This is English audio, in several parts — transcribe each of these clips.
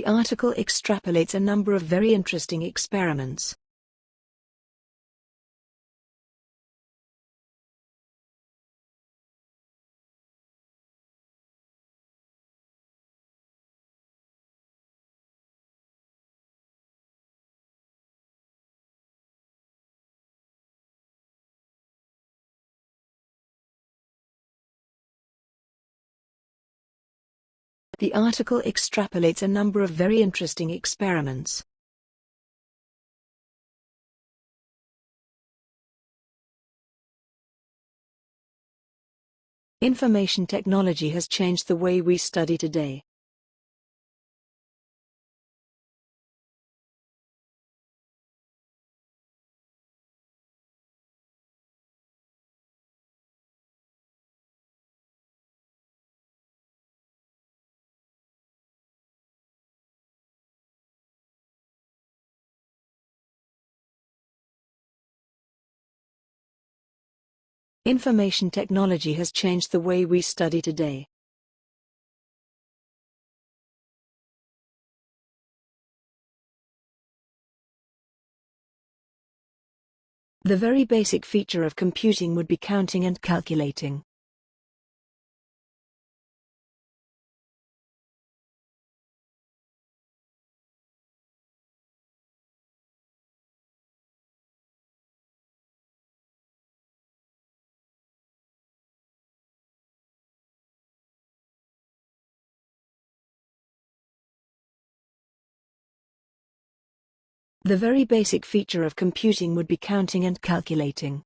The article extrapolates a number of very interesting experiments. The article extrapolates a number of very interesting experiments. Information technology has changed the way we study today. Information technology has changed the way we study today. The very basic feature of computing would be counting and calculating. The very basic feature of computing would be counting and calculating.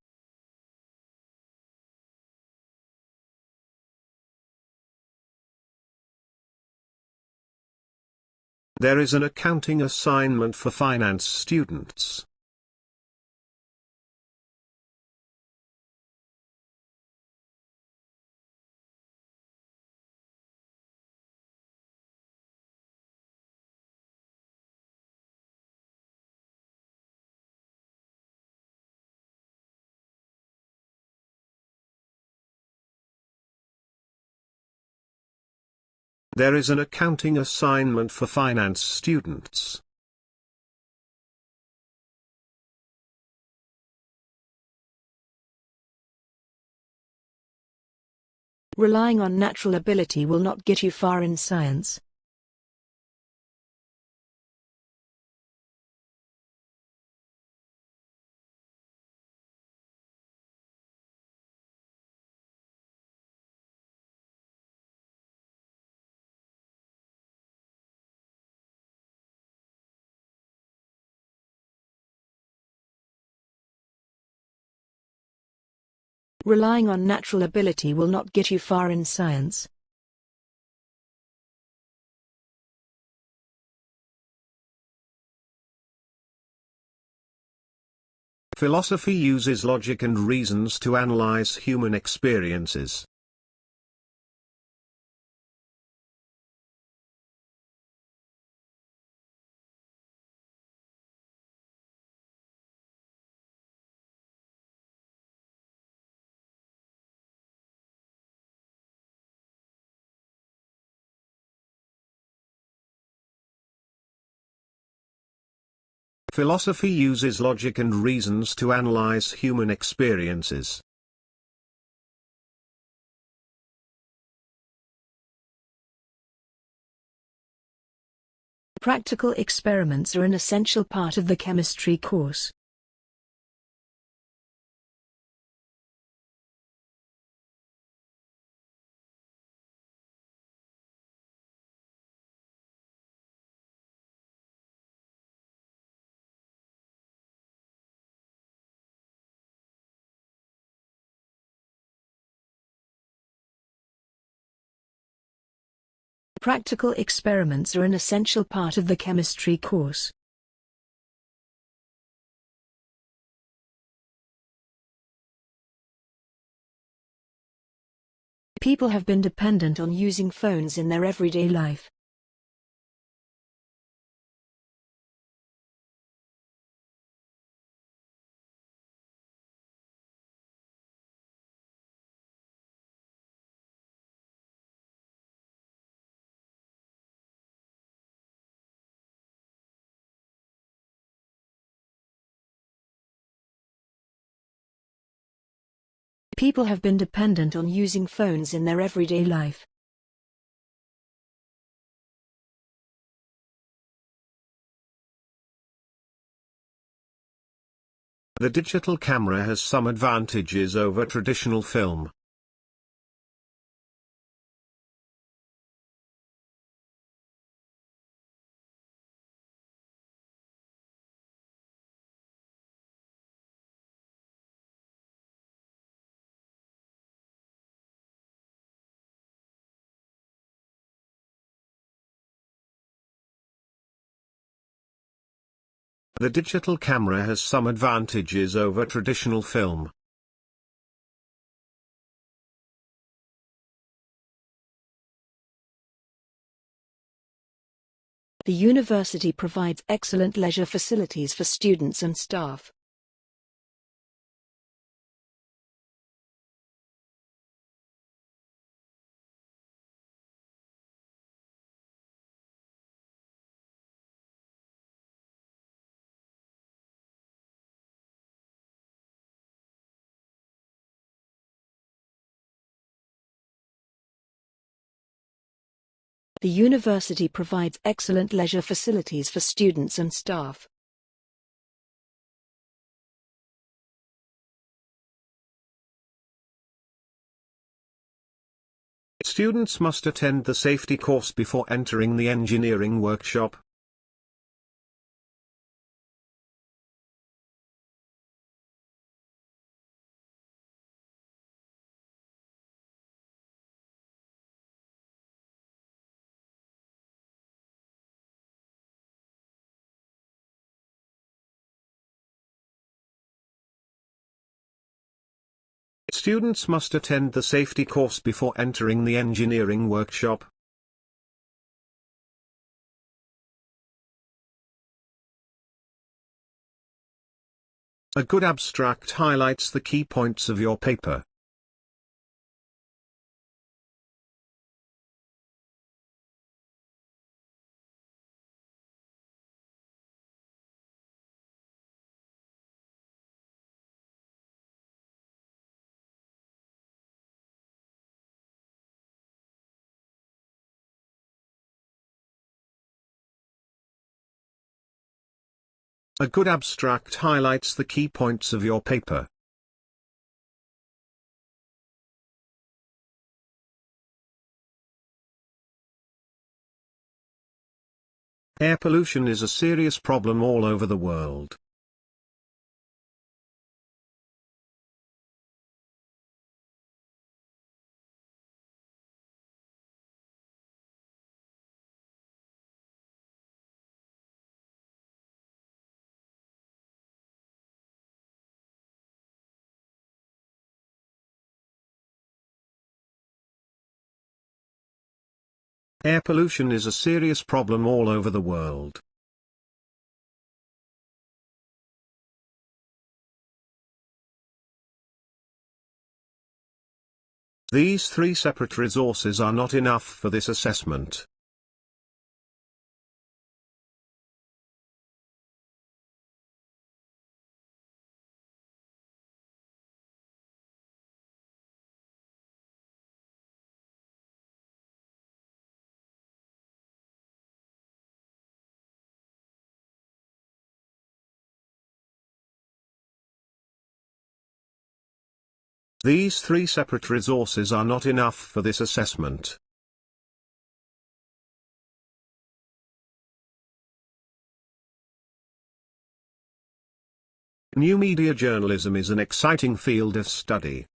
There is an accounting assignment for finance students. There is an accounting assignment for finance students. Relying on natural ability will not get you far in science. Relying on natural ability will not get you far in science. Philosophy uses logic and reasons to analyze human experiences. Philosophy uses logic and reasons to analyze human experiences. Practical experiments are an essential part of the chemistry course. Practical experiments are an essential part of the chemistry course. People have been dependent on using phones in their everyday life. People have been dependent on using phones in their everyday life. The digital camera has some advantages over traditional film. The digital camera has some advantages over traditional film. The university provides excellent leisure facilities for students and staff. The university provides excellent leisure facilities for students and staff. Students must attend the safety course before entering the engineering workshop. Students must attend the safety course before entering the engineering workshop. A good abstract highlights the key points of your paper. A good abstract highlights the key points of your paper. Air pollution is a serious problem all over the world. Air pollution is a serious problem all over the world. These three separate resources are not enough for this assessment. These three separate resources are not enough for this assessment. New media journalism is an exciting field of study.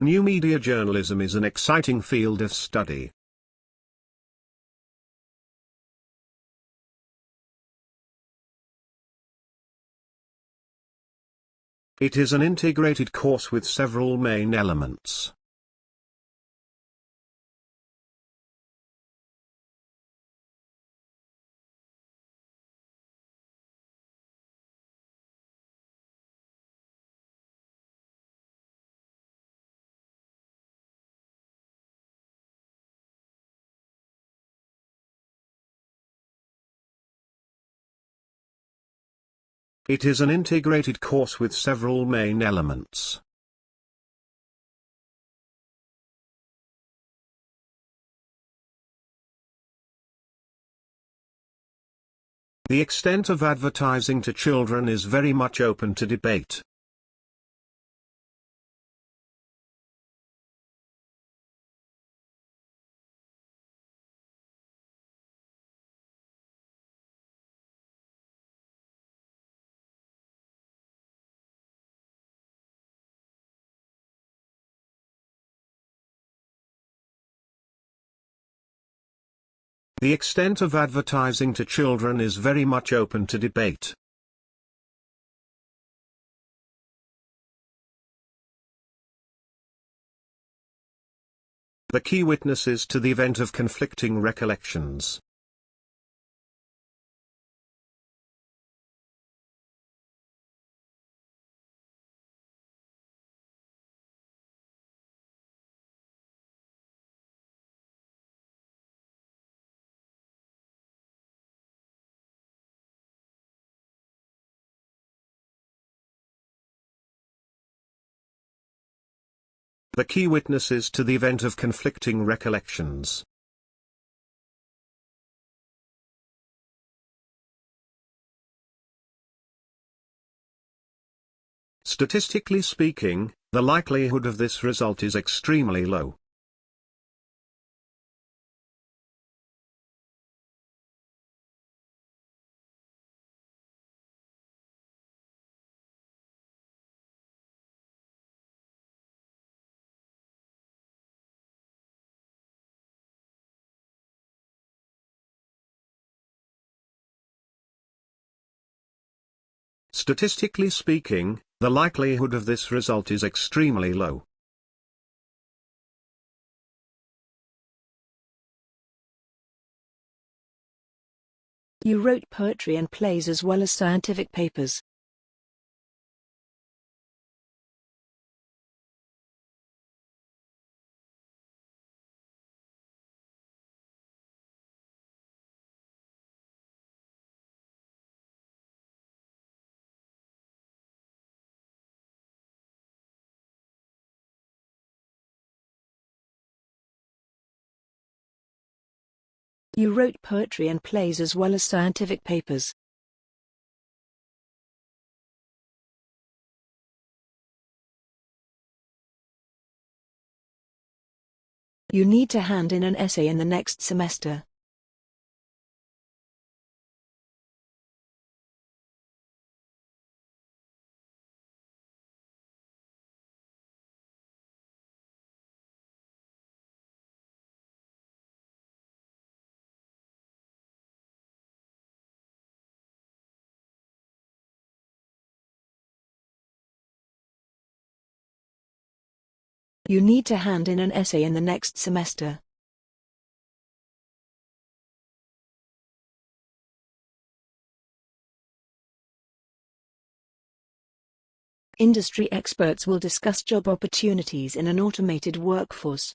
New media journalism is an exciting field of study. It is an integrated course with several main elements. It is an integrated course with several main elements. The extent of advertising to children is very much open to debate. The extent of advertising to children is very much open to debate. The key witnesses to the event of conflicting recollections. The key witnesses to the event of conflicting recollections. Statistically speaking, the likelihood of this result is extremely low. Statistically speaking, the likelihood of this result is extremely low. You wrote poetry and plays as well as scientific papers. You wrote poetry and plays as well as scientific papers. You need to hand in an essay in the next semester. You need to hand in an essay in the next semester. Industry experts will discuss job opportunities in an automated workforce.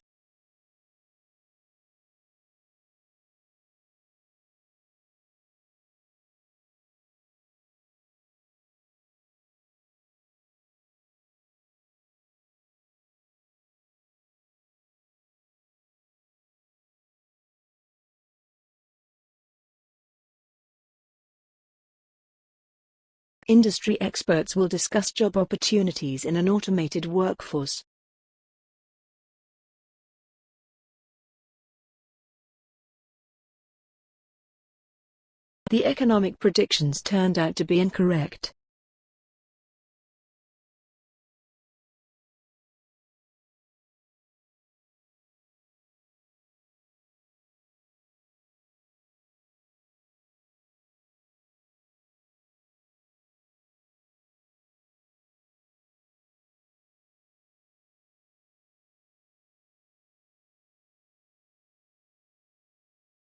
Industry experts will discuss job opportunities in an automated workforce. The economic predictions turned out to be incorrect.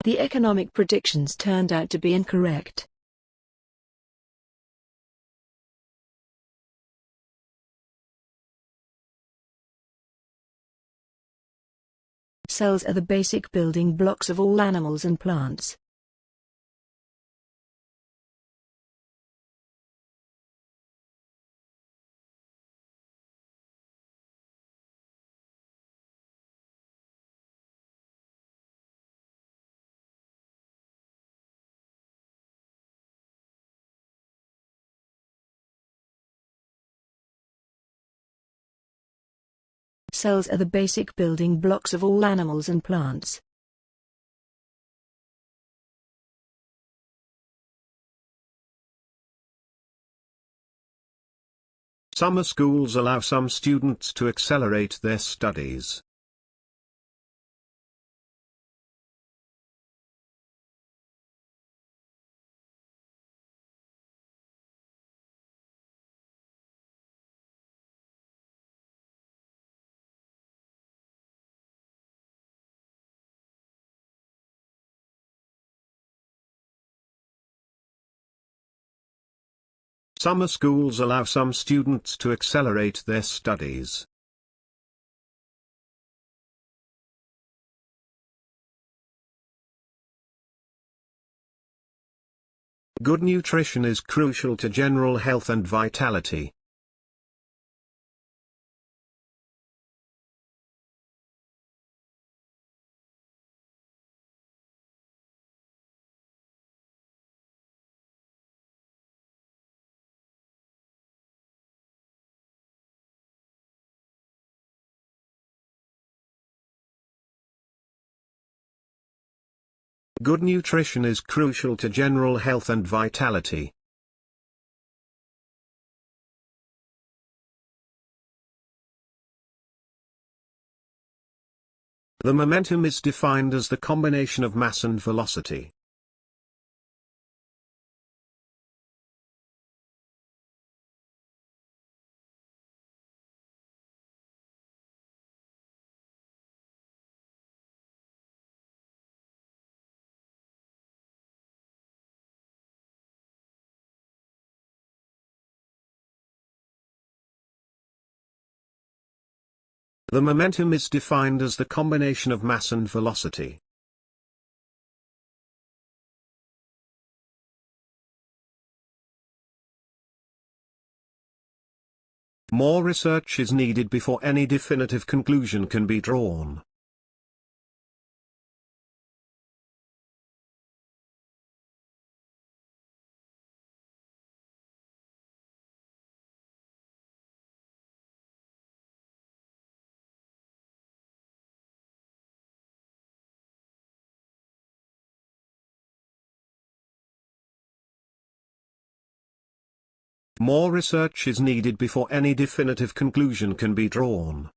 The economic predictions turned out to be incorrect. Cells are the basic building blocks of all animals and plants. Cells are the basic building blocks of all animals and plants. Summer schools allow some students to accelerate their studies. Summer schools allow some students to accelerate their studies. Good nutrition is crucial to general health and vitality. Good nutrition is crucial to general health and vitality. The momentum is defined as the combination of mass and velocity. The momentum is defined as the combination of mass and velocity. More research is needed before any definitive conclusion can be drawn. More research is needed before any definitive conclusion can be drawn.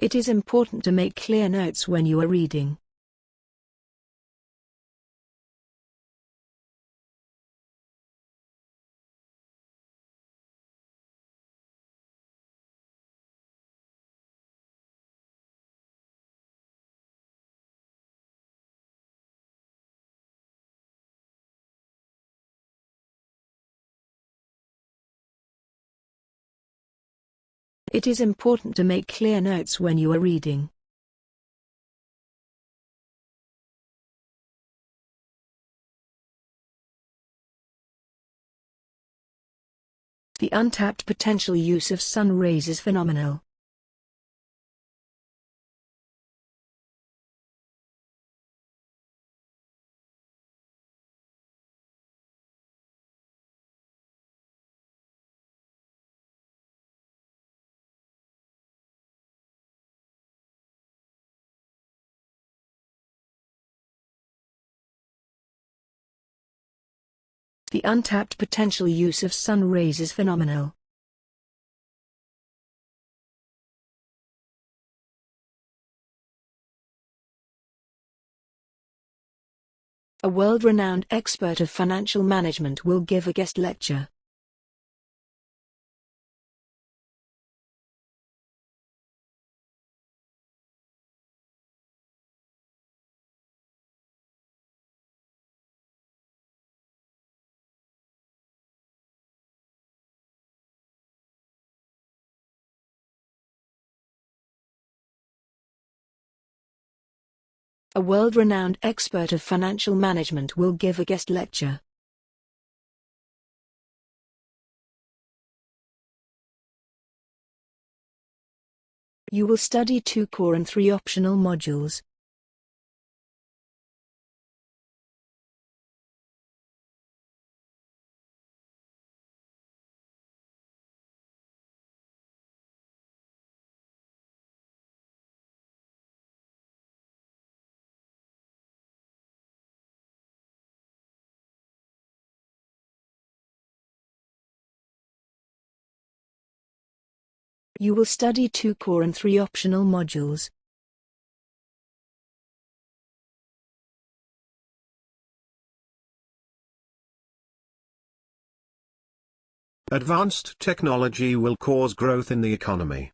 It is important to make clear notes when you are reading. It is important to make clear notes when you are reading. The untapped potential use of sun rays is phenomenal. The untapped potential use of sun rays is phenomenal. A world-renowned expert of financial management will give a guest lecture. A world-renowned expert of financial management will give a guest lecture. You will study two core and three optional modules. You will study two core and three optional modules. Advanced technology will cause growth in the economy.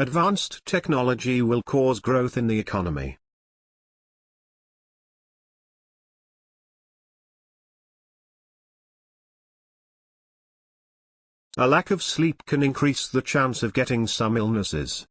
Advanced technology will cause growth in the economy. A lack of sleep can increase the chance of getting some illnesses.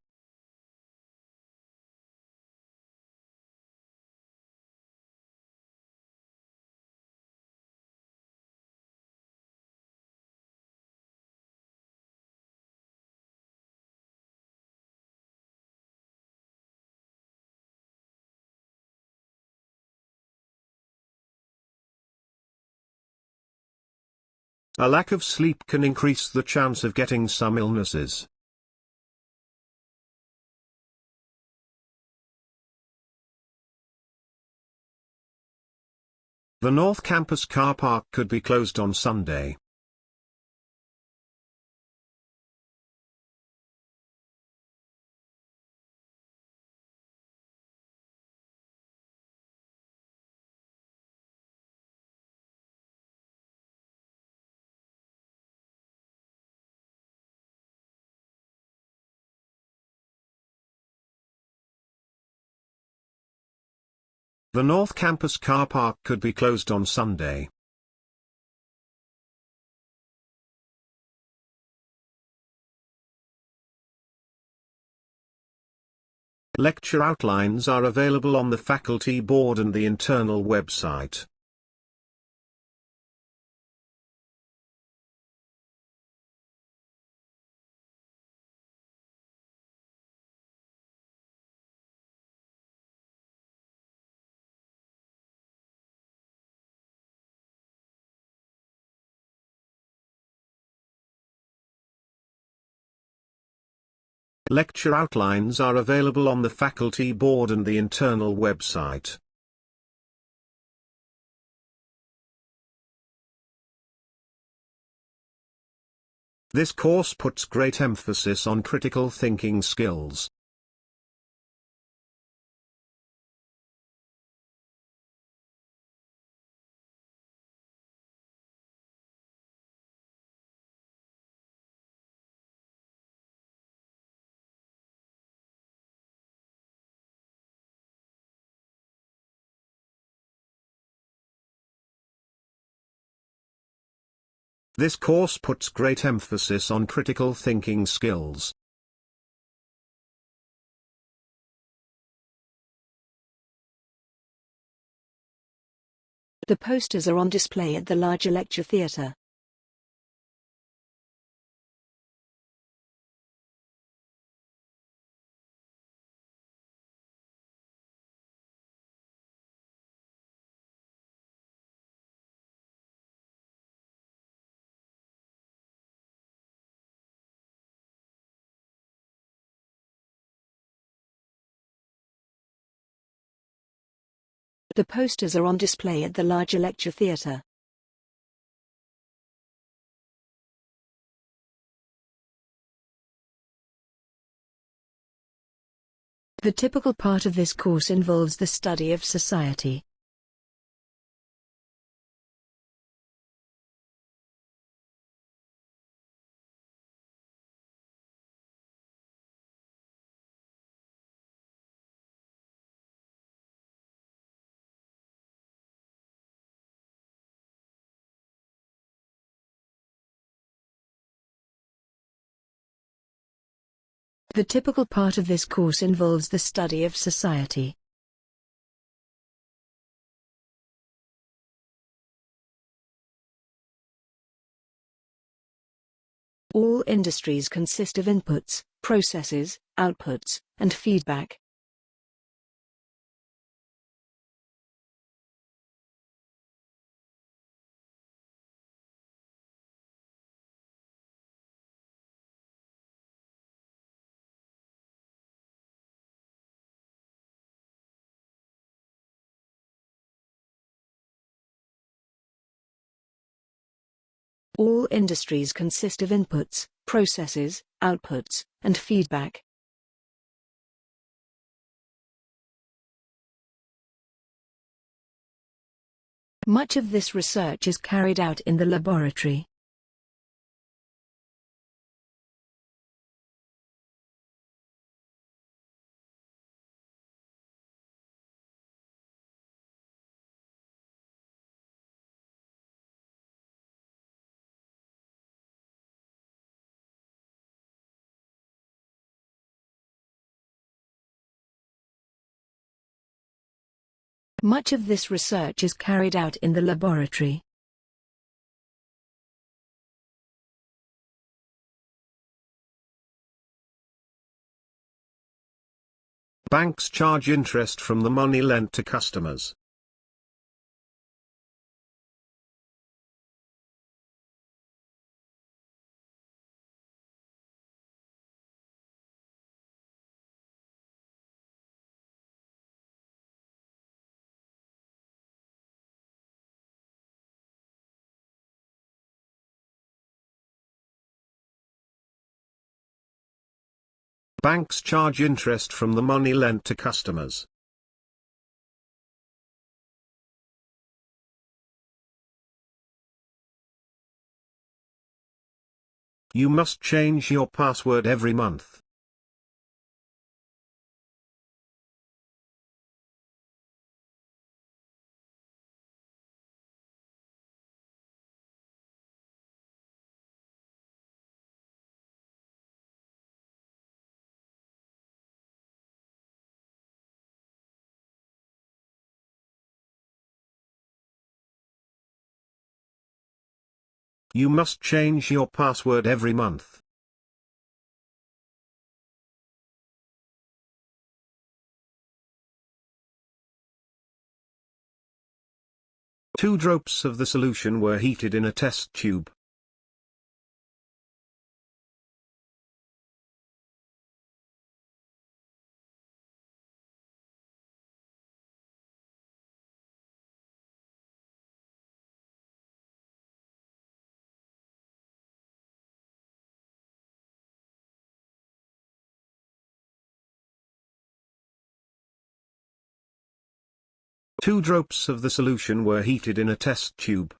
A lack of sleep can increase the chance of getting some illnesses. The North Campus car park could be closed on Sunday. The North Campus car park could be closed on Sunday. Lecture outlines are available on the faculty board and the internal website. Lecture outlines are available on the faculty board and the internal website. This course puts great emphasis on critical thinking skills. This course puts great emphasis on critical thinking skills. The posters are on display at the larger lecture theatre. The posters are on display at the larger lecture theatre. The typical part of this course involves the study of society. The typical part of this course involves the study of society. All industries consist of inputs, processes, outputs, and feedback. All industries consist of inputs, processes, outputs, and feedback. Much of this research is carried out in the laboratory. Much of this research is carried out in the laboratory. Banks charge interest from the money lent to customers. Banks charge interest from the money lent to customers. You must change your password every month. You must change your password every month. Two drops of the solution were heated in a test tube. Two drops of the solution were heated in a test tube.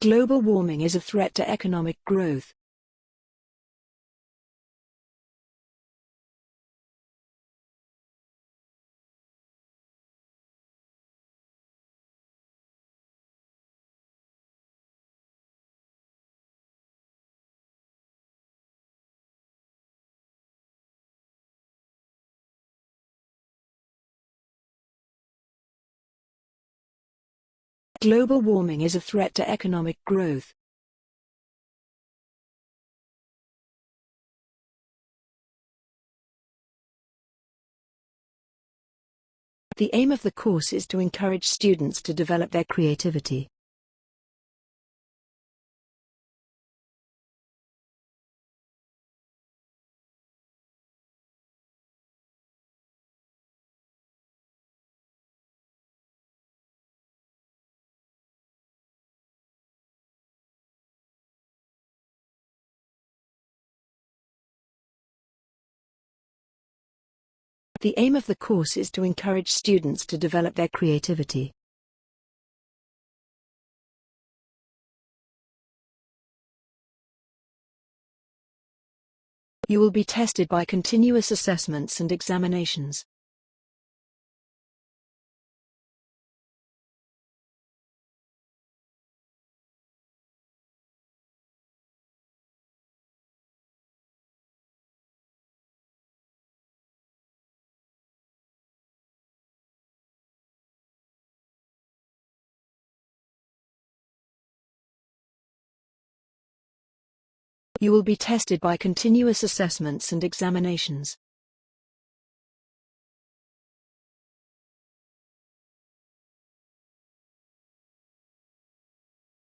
Global warming is a threat to economic growth. Global warming is a threat to economic growth. The aim of the course is to encourage students to develop their creativity. The aim of the course is to encourage students to develop their creativity. You will be tested by continuous assessments and examinations. You will be tested by continuous assessments and examinations.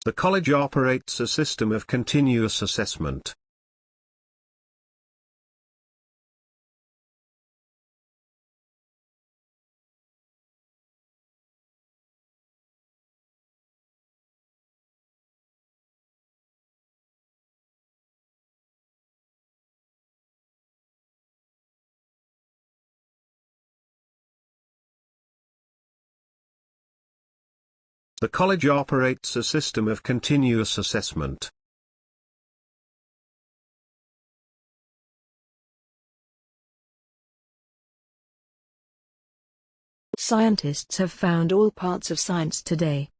The college operates a system of continuous assessment. The college operates a system of continuous assessment. Scientists have found all parts of science today.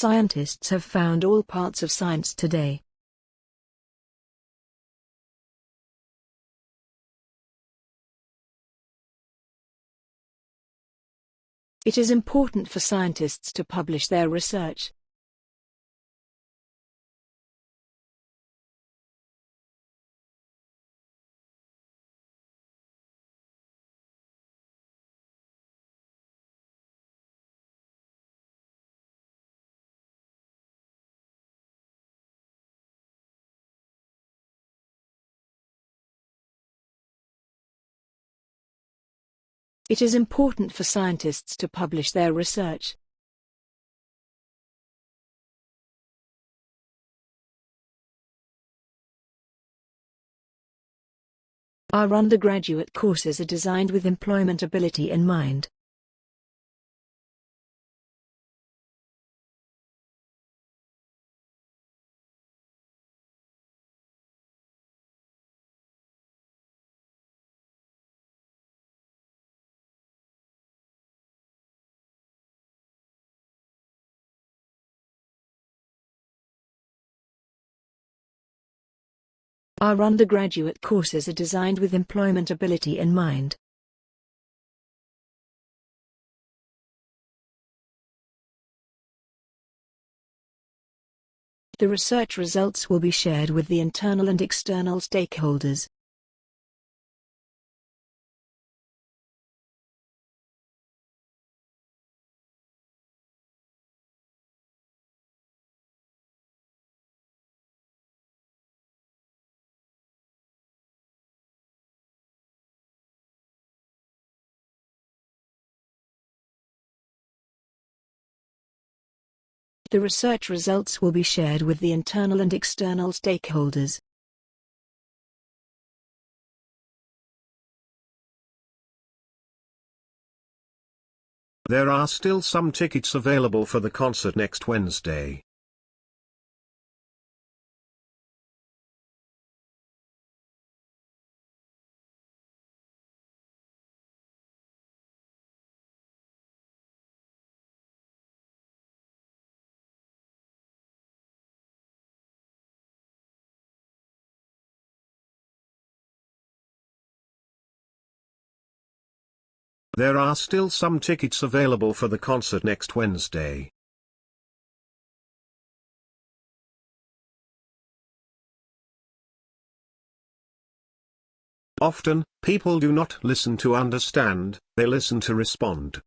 Scientists have found all parts of science today. It is important for scientists to publish their research. It is important for scientists to publish their research. Our undergraduate courses are designed with employment ability in mind. Our undergraduate courses are designed with employment ability in mind. The research results will be shared with the internal and external stakeholders. The research results will be shared with the internal and external stakeholders. There are still some tickets available for the concert next Wednesday. There are still some tickets available for the concert next Wednesday. Often, people do not listen to understand, they listen to respond.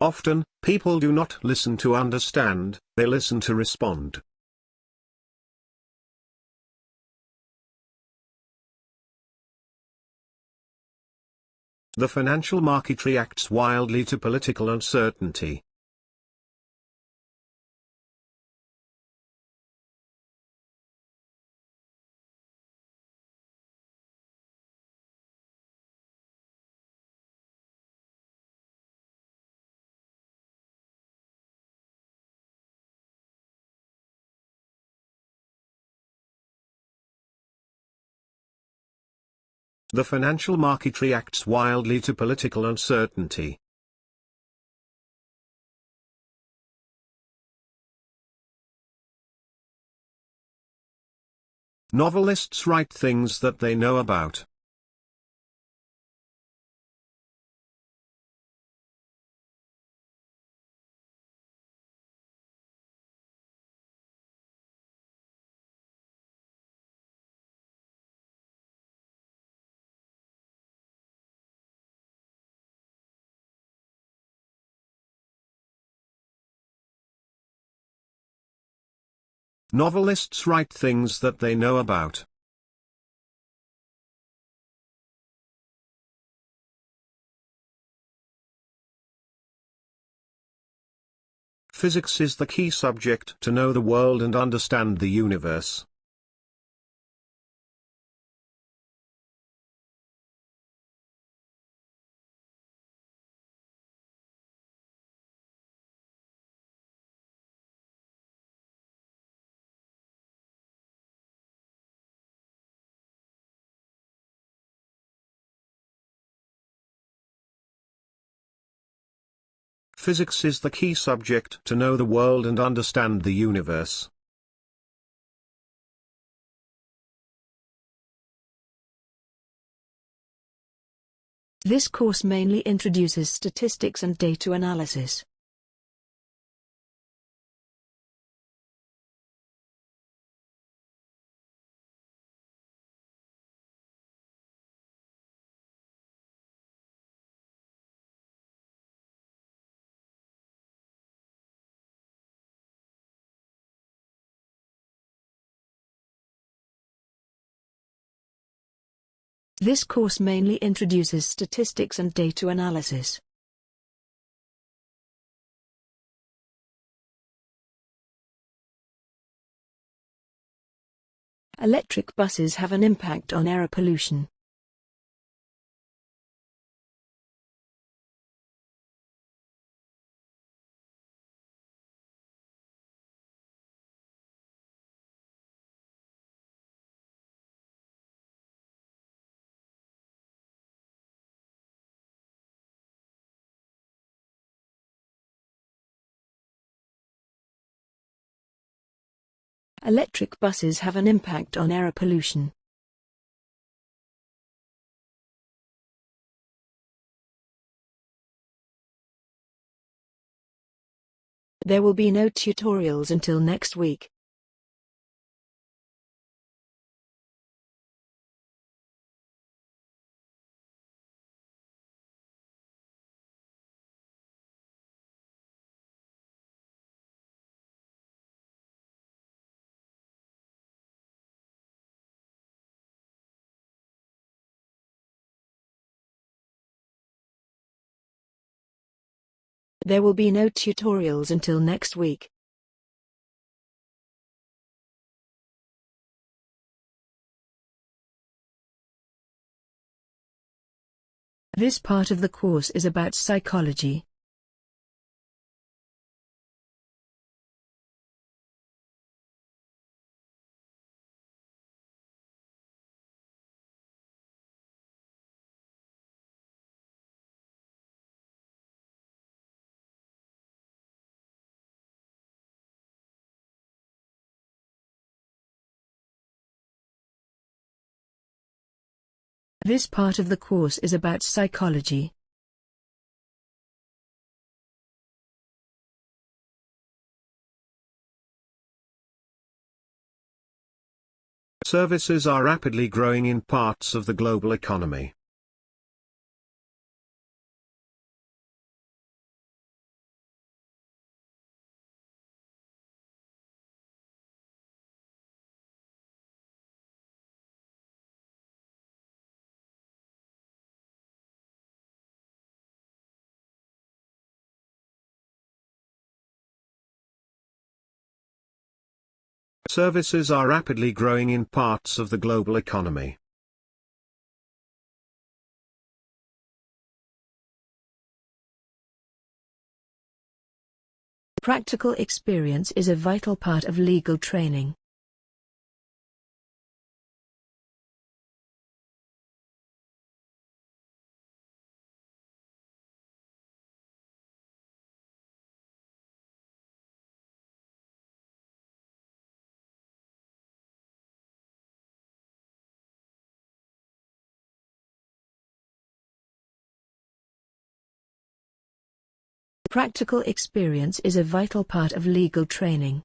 Often, people do not listen to understand, they listen to respond. The financial market reacts wildly to political uncertainty. The financial market reacts wildly to political uncertainty. Novelists write things that they know about. Novelists write things that they know about. Physics is the key subject to know the world and understand the universe. Physics is the key subject to know the world and understand the universe. This course mainly introduces statistics and data analysis. This course mainly introduces statistics and data analysis. Electric buses have an impact on air pollution. Electric buses have an impact on air pollution. There will be no tutorials until next week. There will be no tutorials until next week. This part of the course is about psychology. This part of the course is about psychology. Services are rapidly growing in parts of the global economy. Services are rapidly growing in parts of the global economy. Practical experience is a vital part of legal training. Practical experience is a vital part of legal training.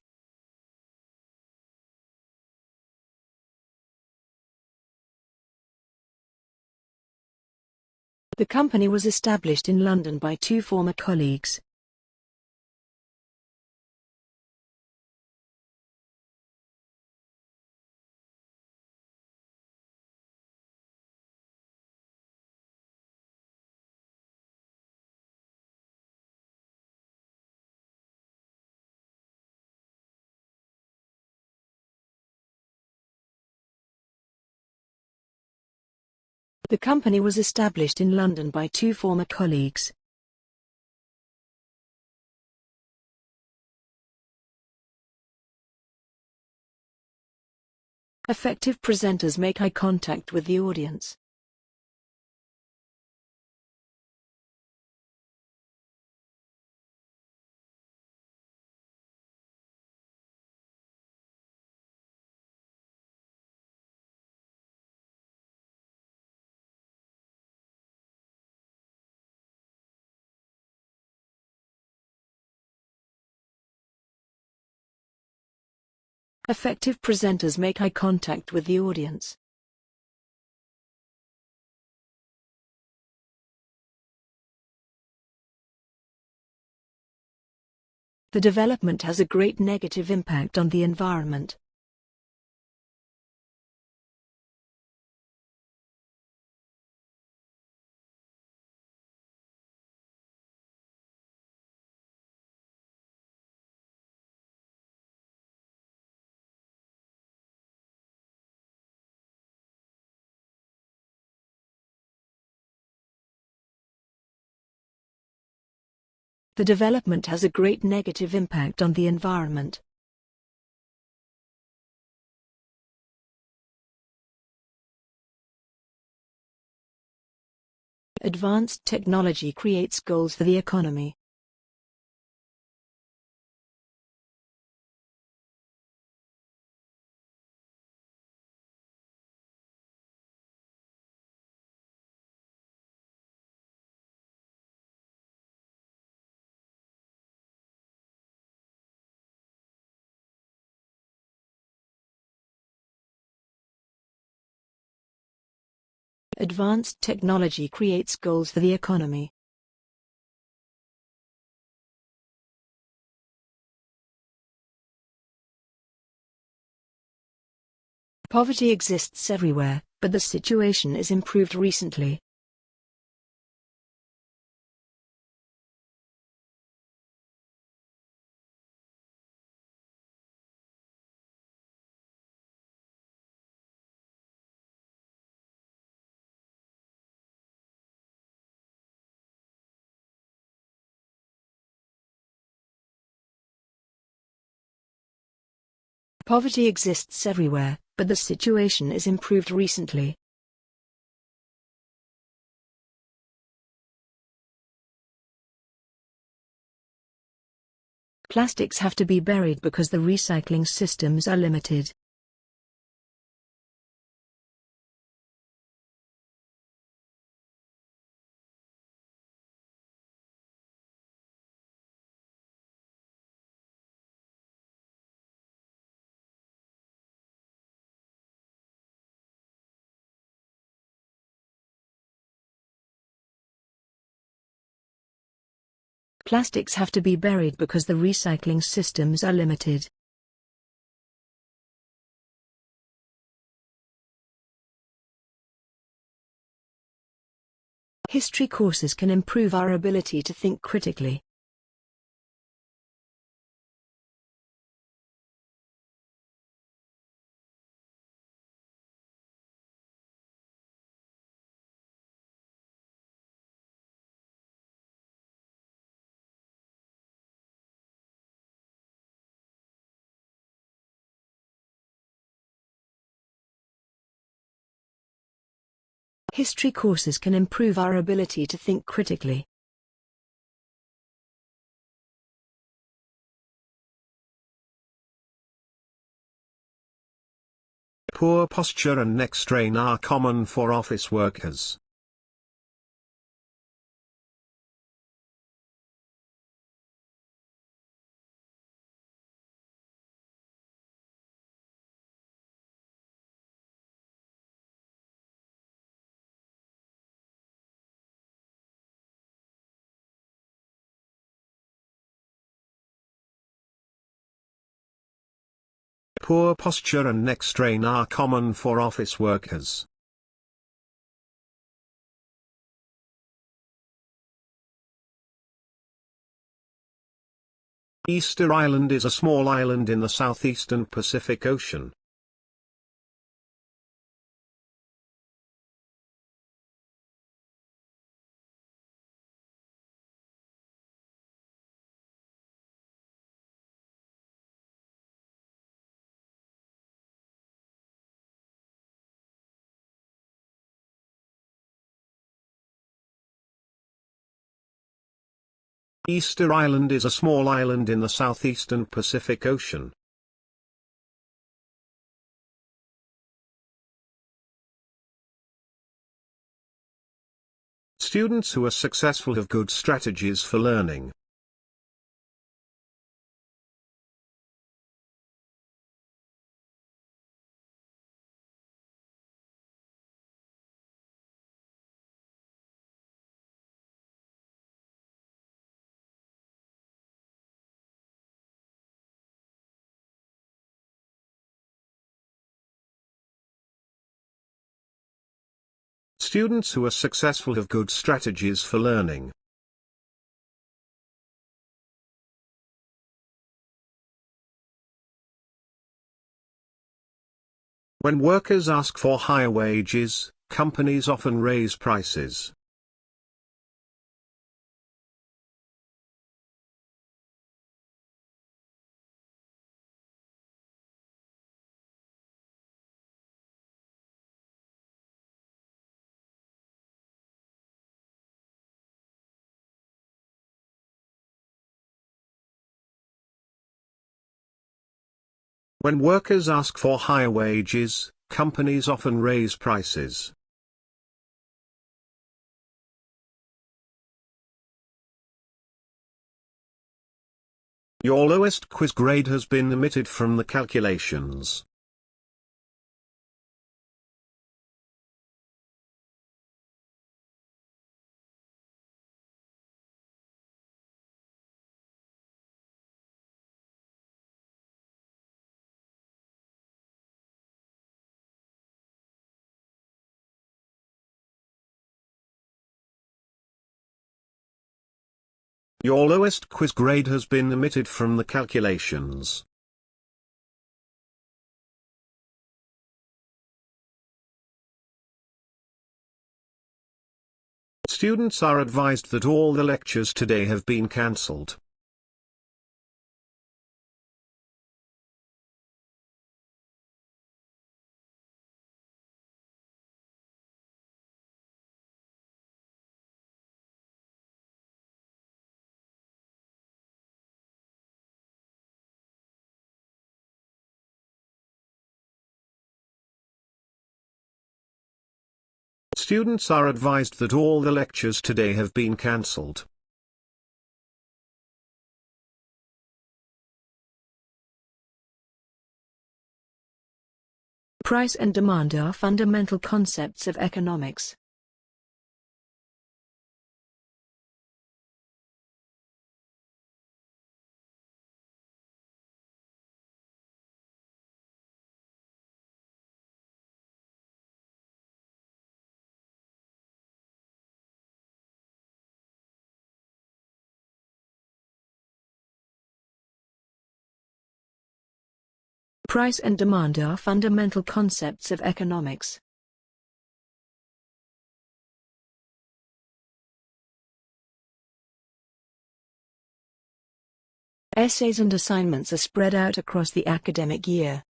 The company was established in London by two former colleagues. The company was established in London by two former colleagues. Effective presenters make eye contact with the audience. Effective presenters make eye contact with the audience. The development has a great negative impact on the environment. The development has a great negative impact on the environment. Advanced technology creates goals for the economy. Advanced technology creates goals for the economy. Poverty exists everywhere, but the situation is improved recently. Poverty exists everywhere, but the situation is improved recently. Plastics have to be buried because the recycling systems are limited. Plastics have to be buried because the recycling systems are limited. History courses can improve our ability to think critically. History courses can improve our ability to think critically. Poor posture and neck strain are common for office workers. Poor posture and neck strain are common for office workers. Easter Island is a small island in the southeastern Pacific Ocean. Easter Island is a small island in the southeastern Pacific Ocean. Students who are successful have good strategies for learning. Students who are successful have good strategies for learning. When workers ask for higher wages, companies often raise prices. When workers ask for higher wages, companies often raise prices. Your lowest quiz grade has been omitted from the calculations. Your lowest quiz grade has been omitted from the calculations. Students are advised that all the lectures today have been cancelled. Students are advised that all the lectures today have been cancelled. Price and demand are fundamental concepts of economics. Price and demand are fundamental concepts of economics. Essays and assignments are spread out across the academic year.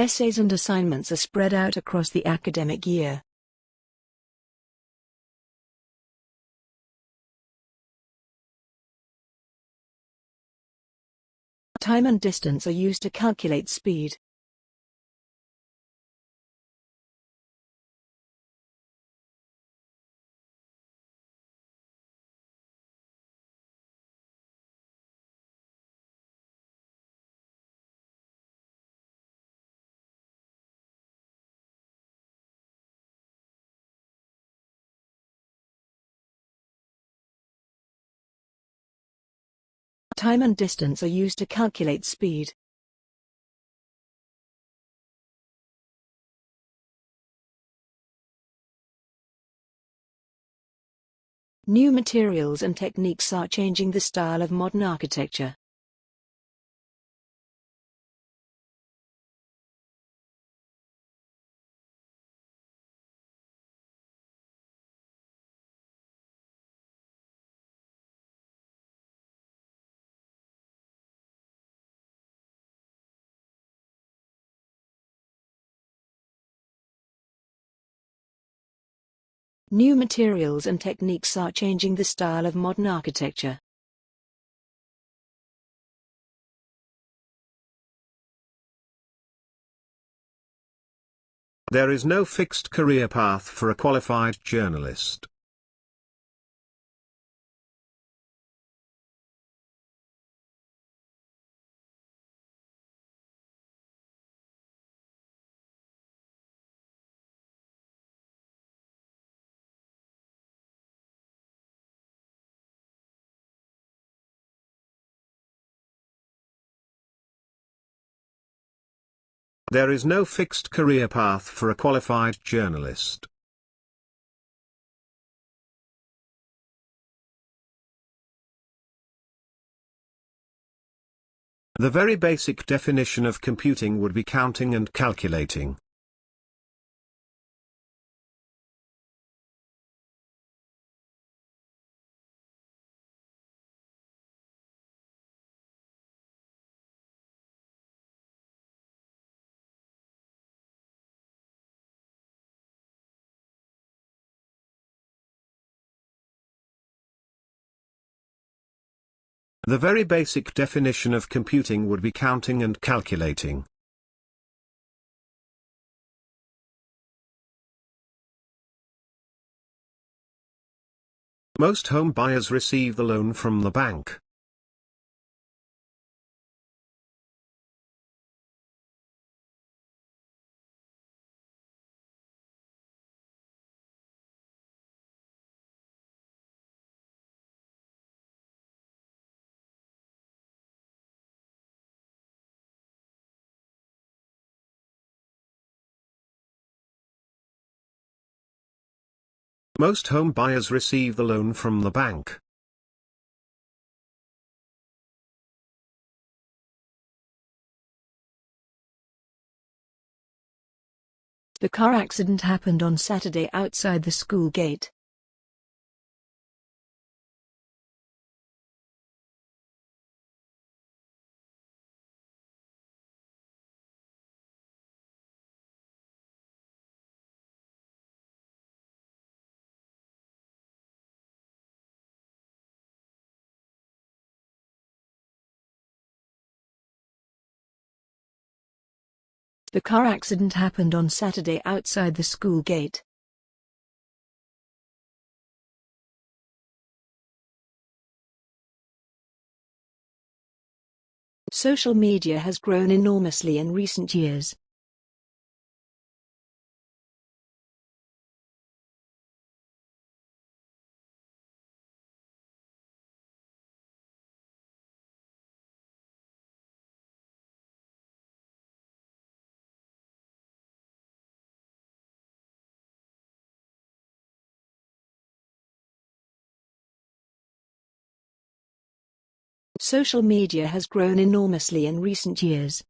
Essays and assignments are spread out across the academic year. Time and distance are used to calculate speed. Time and distance are used to calculate speed. New materials and techniques are changing the style of modern architecture. New materials and techniques are changing the style of modern architecture. There is no fixed career path for a qualified journalist. There is no fixed career path for a qualified journalist. The very basic definition of computing would be counting and calculating. The very basic definition of computing would be counting and calculating. Most home buyers receive the loan from the bank. Most home buyers receive the loan from the bank. The car accident happened on Saturday outside the school gate. The car accident happened on Saturday outside the school gate. Social media has grown enormously in recent years. Social media has grown enormously in recent years.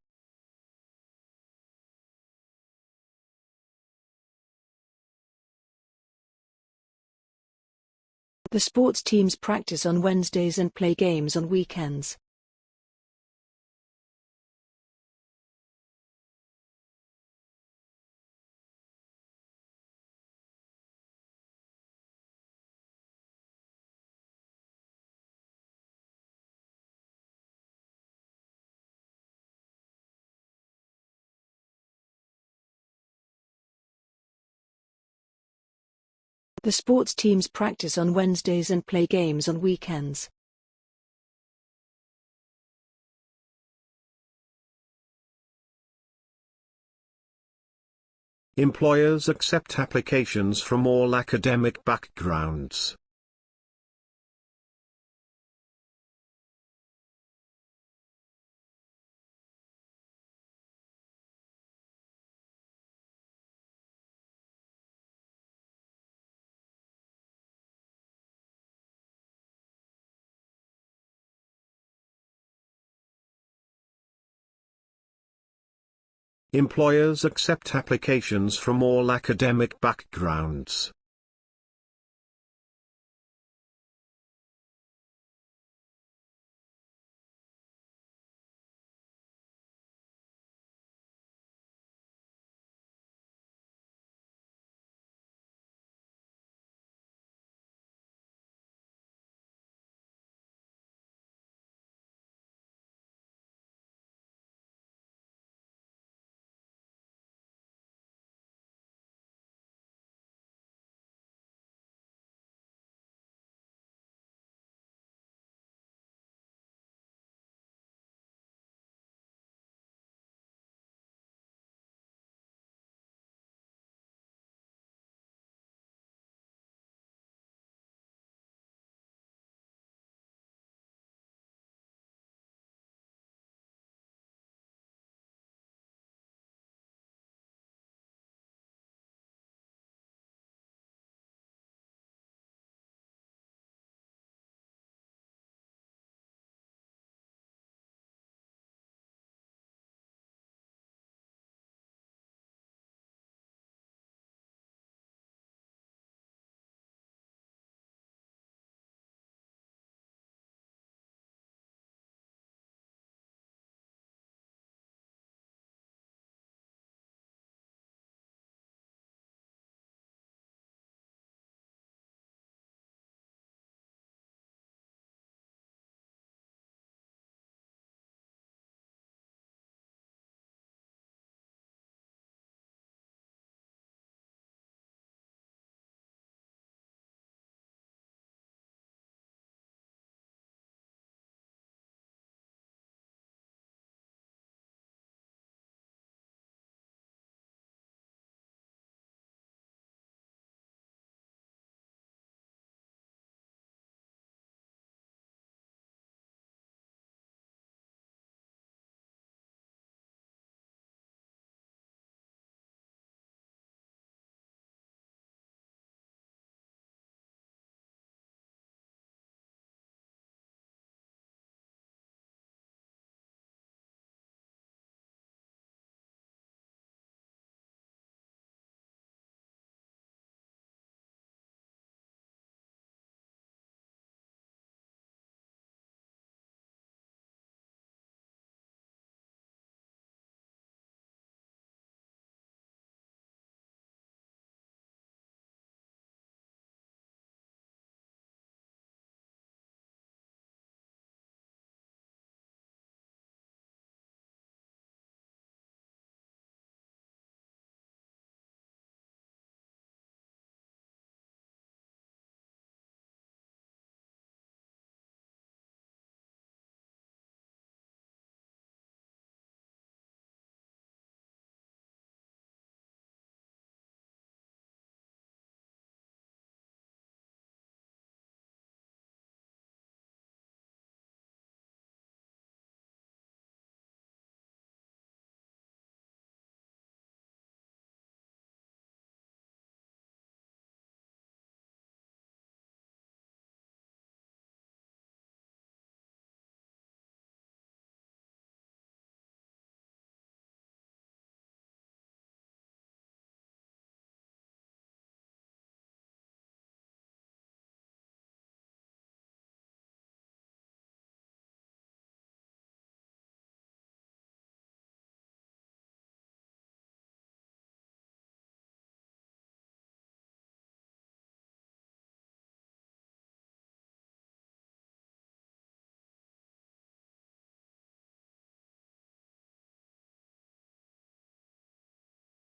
The sports teams practice on Wednesdays and play games on weekends. The sports teams practice on Wednesdays and play games on weekends. Employers accept applications from all academic backgrounds. Employers accept applications from all academic backgrounds.